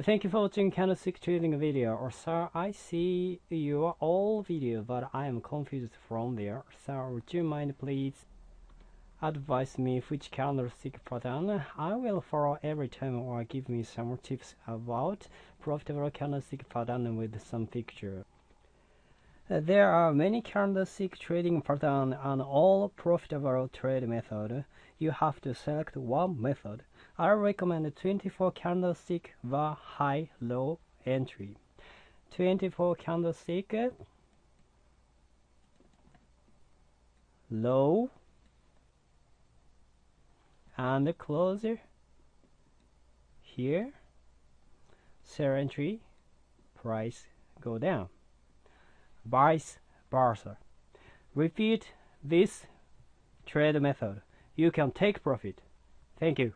Thank you for watching candlestick trading video. Or sir, I see your all video, but I am confused from there. Sir, would you mind please advise me which candlestick pattern I will follow every time or give me some tips about profitable candlestick pattern with some picture. There are many candlestick trading patterns and all profitable trade method. You have to select one method. I recommend 24 candlestick the high low entry. 24 candlestick low and closer here sell entry price go down vice versa. Repeat this trade method. You can take profit. Thank you.